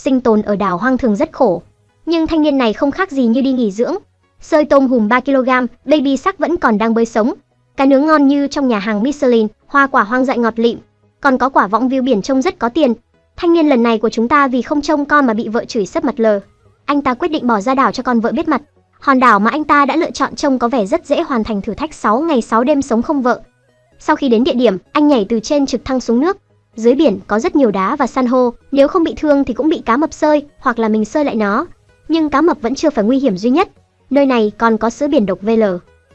sinh tồn ở đảo hoang thường rất khổ. Nhưng thanh niên này không khác gì như đi nghỉ dưỡng. Sơi tôm hùm 3kg, baby sắc vẫn còn đang bơi sống. Cá nướng ngon như trong nhà hàng Michelin, hoa quả hoang dại ngọt lịm. Còn có quả võng view biển trông rất có tiền. Thanh niên lần này của chúng ta vì không trông con mà bị vợ chửi sấp mặt lờ. Anh ta quyết định bỏ ra đảo cho con vợ biết mặt. Hòn đảo mà anh ta đã lựa chọn trông có vẻ rất dễ hoàn thành thử thách 6 ngày 6 đêm sống không vợ. Sau khi đến địa điểm, anh nhảy từ trên trực thăng xuống nước. Dưới biển có rất nhiều đá và san hô, nếu không bị thương thì cũng bị cá mập sơi, hoặc là mình sơi lại nó. Nhưng cá mập vẫn chưa phải nguy hiểm duy nhất. Nơi này còn có sữa biển độc VL.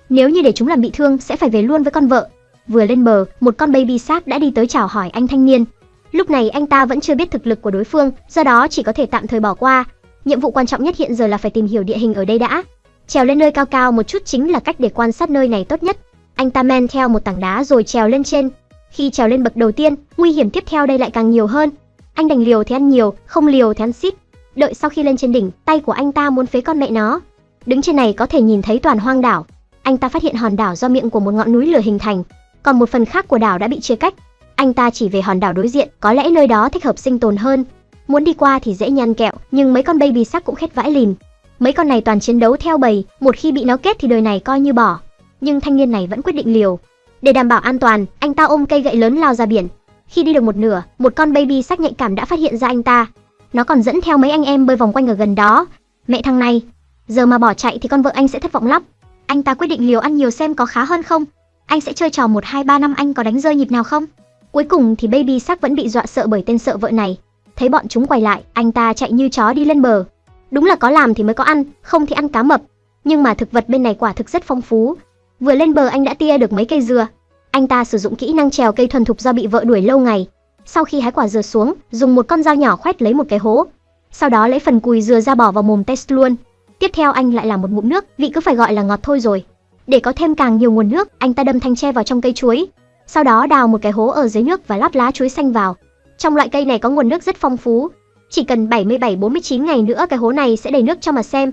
Nếu như để chúng làm bị thương sẽ phải về luôn với con vợ. Vừa lên bờ, một con baby shark đã đi tới chào hỏi anh thanh niên. Lúc này anh ta vẫn chưa biết thực lực của đối phương, do đó chỉ có thể tạm thời bỏ qua. Nhiệm vụ quan trọng nhất hiện giờ là phải tìm hiểu địa hình ở đây đã. Trèo lên nơi cao cao một chút chính là cách để quan sát nơi này tốt nhất. Anh ta men theo một tảng đá rồi trèo lên trên. Khi trèo lên bậc đầu tiên, nguy hiểm tiếp theo đây lại càng nhiều hơn. Anh đành liều thì ăn nhiều, không liều thì ăn xít. Đợi sau khi lên trên đỉnh, tay của anh ta muốn phế con mẹ nó. Đứng trên này có thể nhìn thấy toàn hoang đảo. Anh ta phát hiện hòn đảo do miệng của một ngọn núi lửa hình thành, còn một phần khác của đảo đã bị chia cách. Anh ta chỉ về hòn đảo đối diện, có lẽ nơi đó thích hợp sinh tồn hơn. Muốn đi qua thì dễ nhăn kẹo, nhưng mấy con baby sắc cũng khét vãi lìn. Mấy con này toàn chiến đấu theo bầy, một khi bị nó kết thì đời này coi như bỏ. Nhưng thanh niên này vẫn quyết định liều. Để đảm bảo an toàn, anh ta ôm cây gậy lớn lao ra biển. Khi đi được một nửa, một con baby sắc nhạy cảm đã phát hiện ra anh ta. Nó còn dẫn theo mấy anh em bơi vòng quanh ở gần đó. Mẹ thằng này, giờ mà bỏ chạy thì con vợ anh sẽ thất vọng lắm. Anh ta quyết định liều ăn nhiều xem có khá hơn không. Anh sẽ chơi trò 1 2 3 năm anh có đánh rơi nhịp nào không? Cuối cùng thì baby sắc vẫn bị dọa sợ bởi tên sợ vợ này. Thấy bọn chúng quay lại, anh ta chạy như chó đi lên bờ. Đúng là có làm thì mới có ăn, không thì ăn cá mập. Nhưng mà thực vật bên này quả thực rất phong phú. Vừa lên bờ anh đã tia được mấy cây dừa. Anh ta sử dụng kỹ năng trèo cây thuần thục do bị vợ đuổi lâu ngày. Sau khi hái quả dừa xuống, dùng một con dao nhỏ khoét lấy một cái hố. Sau đó lấy phần cùi dừa ra bỏ vào mồm test luôn. Tiếp theo anh lại làm một ngụm nước, vị cứ phải gọi là ngọt thôi rồi. Để có thêm càng nhiều nguồn nước, anh ta đâm thanh tre vào trong cây chuối. Sau đó đào một cái hố ở dưới nước và lót lá chuối xanh vào. Trong loại cây này có nguồn nước rất phong phú, chỉ cần 77-49 ngày nữa cái hố này sẽ đầy nước cho mà xem.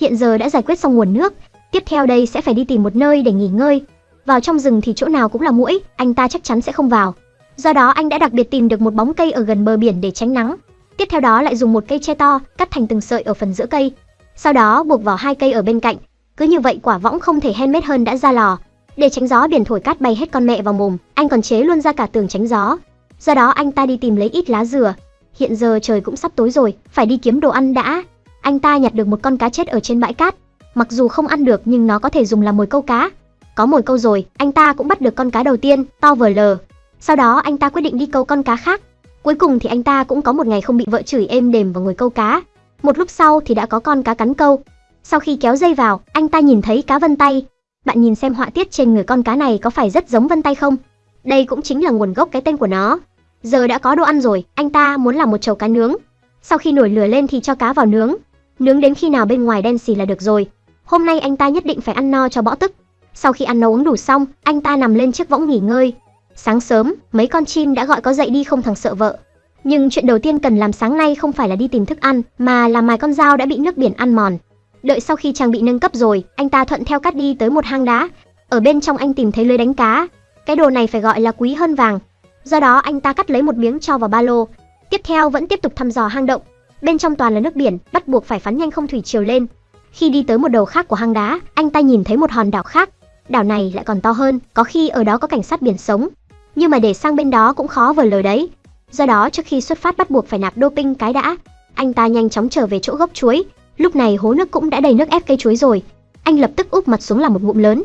Hiện giờ đã giải quyết xong nguồn nước, tiếp theo đây sẽ phải đi tìm một nơi để nghỉ ngơi. Vào trong rừng thì chỗ nào cũng là muỗi, anh ta chắc chắn sẽ không vào. Do đó anh đã đặc biệt tìm được một bóng cây ở gần bờ biển để tránh nắng. Tiếp theo đó lại dùng một cây tre to, cắt thành từng sợi ở phần giữa cây. Sau đó buộc vào hai cây ở bên cạnh. Cứ như vậy quả võng không thể handmade hơn đã ra lò. Để tránh gió biển thổi cát bay hết con mẹ vào mồm, anh còn chế luôn ra cả tường tránh gió. Do đó anh ta đi tìm lấy ít lá dừa, Hiện giờ trời cũng sắp tối rồi, phải đi kiếm đồ ăn đã. Anh ta nhặt được một con cá chết ở trên bãi cát. Mặc dù không ăn được nhưng nó có thể dùng làm mồi câu cá. Có mồi câu rồi, anh ta cũng bắt được con cá đầu tiên, to vờ lờ. Sau đó anh ta quyết định đi câu con cá khác. Cuối cùng thì anh ta cũng có một ngày không bị vợ chửi êm đềm vào ngồi câu cá. Một lúc sau thì đã có con cá cắn câu. Sau khi kéo dây vào, anh ta nhìn thấy cá vân tay. Bạn nhìn xem họa tiết trên người con cá này có phải rất giống vân tay không? Đây cũng chính là nguồn gốc cái tên của nó. Giờ đã có đồ ăn rồi, anh ta muốn làm một chầu cá nướng. Sau khi nổi lửa lên thì cho cá vào nướng. Nướng đến khi nào bên ngoài đen xì là được rồi. Hôm nay anh ta nhất định phải ăn no cho bỏ tức. Sau khi ăn nấu uống đủ xong, anh ta nằm lên chiếc võng nghỉ ngơi. Sáng sớm, mấy con chim đã gọi có dậy đi không thằng sợ vợ. Nhưng chuyện đầu tiên cần làm sáng nay không phải là đi tìm thức ăn, mà là mài con dao đã bị nước biển ăn mòn. Đợi sau khi trang bị nâng cấp rồi, anh ta thuận theo cắt đi tới một hang đá. Ở bên trong anh tìm thấy lưới đánh cá. Cái đồ này phải gọi là quý hơn vàng, Do đó anh ta cắt lấy một miếng cho vào ba lô. Tiếp theo vẫn tiếp tục thăm dò hang động. Bên trong toàn là nước biển, bắt buộc phải phắn nhanh không thủy chiều lên. Khi đi tới một đầu khác của hang đá, anh ta nhìn thấy một hòn đảo khác. Đảo này lại còn to hơn, có khi ở đó có cảnh sát biển sống. Nhưng mà để sang bên đó cũng khó vời lời đấy. Do đó trước khi xuất phát bắt buộc phải nạp doping cái đã. Anh ta nhanh chóng trở về chỗ gốc chuối. Lúc này hố nước cũng đã đầy nước ép cây chuối rồi. Anh lập tức úp mặt xuống làm một ngụm lớn.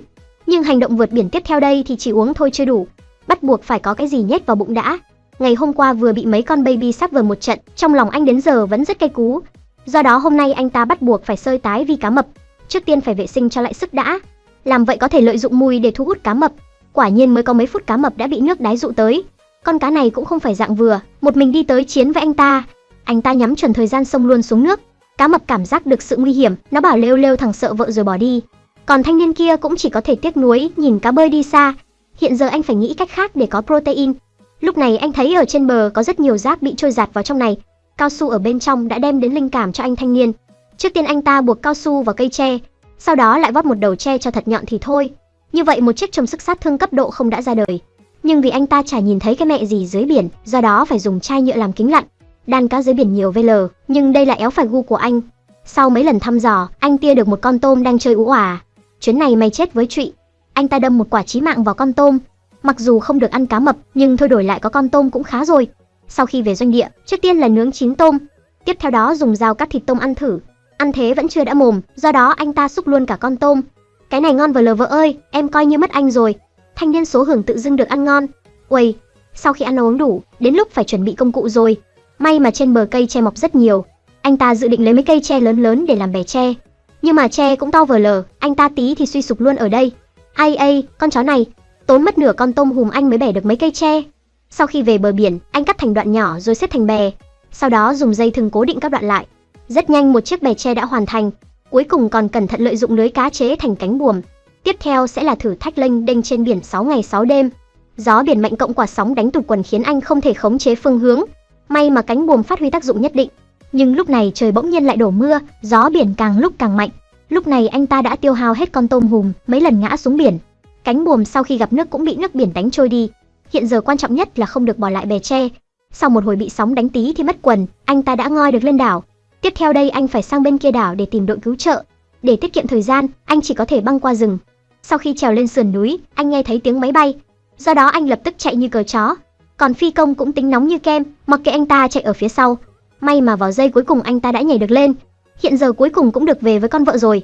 Nhưng hành động vượt biển tiếp theo đây thì chỉ uống thôi chưa đủ, bắt buộc phải có cái gì nhét vào bụng đã. Ngày hôm qua vừa bị mấy con baby sắp vừa một trận, trong lòng anh đến giờ vẫn rất cay cú. Do đó hôm nay anh ta bắt buộc phải sơi tái vì cá mập. Trước tiên phải vệ sinh cho lại sức đã. Làm vậy có thể lợi dụng mùi để thu hút cá mập. Quả nhiên mới có mấy phút cá mập đã bị nước đáy dụ tới. Con cá này cũng không phải dạng vừa, một mình đi tới chiến với anh ta. Anh ta nhắm chuẩn thời gian xông luôn xuống nước. Cá mập cảm giác được sự nguy hiểm, nó bảo lêu lêu thằng sợ vợ rồi bỏ đi. Còn thanh niên kia cũng chỉ có thể tiếc nuối nhìn cá bơi đi xa, Hiện giờ anh phải nghĩ cách khác để có protein. Lúc này anh thấy ở trên bờ có rất nhiều rác bị trôi giạt vào trong này. Cao su ở bên trong đã đem đến linh cảm cho anh thanh niên. Trước tiên anh ta buộc cao su vào cây tre, sau đó lại vót một đầu tre cho thật nhọn thì thôi. Như vậy một chiếc trồng sức sát thương cấp độ không đã ra đời. Nhưng vì anh ta chả nhìn thấy cái mẹ gì dưới biển, do đó phải dùng chai nhựa làm kính lặn. đàn cá dưới biển nhiều VL, nhưng đây là éo phải gu của anh. Sau mấy lần thăm dò, anh tia được một con tôm đang chơi ú òa. Chuyến này mày chết với trụy. Anh ta đâm một quả chí mạng vào con tôm. Mặc dù không được ăn cá mập, nhưng thôi đổi lại có con tôm cũng khá rồi. Sau khi về doanh địa, trước tiên là nướng chín tôm, tiếp theo đó dùng dao cắt thịt tôm ăn thử. Ăn thế vẫn chưa đã mồm, do đó anh ta xúc luôn cả con tôm. Cái này ngon vờ lờ vợ ơi, em coi như mất anh rồi. Thanh niên số hưởng tự dưng được ăn ngon. Uầy, sau khi ăn uống đủ, đến lúc phải chuẩn bị công cụ rồi. May mà trên bờ cây tre mọc rất nhiều. Anh ta dự định lấy mấy cây tre lớn lớn để làm bè tre. Nhưng mà tre cũng to vờ lờ, anh ta tí thì suy sụp luôn ở đây. Ai ai, con chó này, tốn mất nửa con tôm hùm anh mới bẻ được mấy cây tre. Sau khi về bờ biển, anh cắt thành đoạn nhỏ rồi xếp thành bè, sau đó dùng dây thừng cố định các đoạn lại. Rất nhanh một chiếc bè tre đã hoàn thành, cuối cùng còn cẩn thận lợi dụng lưới cá chế thành cánh buồm. Tiếp theo sẽ là thử thách lênh đênh trên biển 6 ngày 6 đêm. Gió biển mạnh cộng quả sóng đánh tụt quần khiến anh không thể khống chế phương hướng. May mà cánh buồm phát huy tác dụng nhất định. Nhưng lúc này trời bỗng nhiên lại đổ mưa, gió biển càng lúc càng mạnh. Lúc này anh ta đã tiêu hao hết con tôm hùm, mấy lần ngã xuống biển. Cánh buồm sau khi gặp nước cũng bị nước biển đánh trôi đi. Hiện giờ quan trọng nhất là không được bỏ lại bè tre. Sau một hồi bị sóng đánh tí thì mất quần, anh ta đã ngoi được lên đảo. Tiếp theo đây anh phải sang bên kia đảo để tìm đội cứu trợ. Để tiết kiệm thời gian, anh chỉ có thể băng qua rừng. Sau khi trèo lên sườn núi, anh nghe thấy tiếng máy bay. Do đó anh lập tức chạy như cờ chó. Còn phi công cũng tính nóng như kem, mặc kệ anh ta chạy ở phía sau. May mà vào giây cuối cùng anh ta đã nhảy được lên. Hiện giờ cuối cùng cũng được về với con vợ rồi.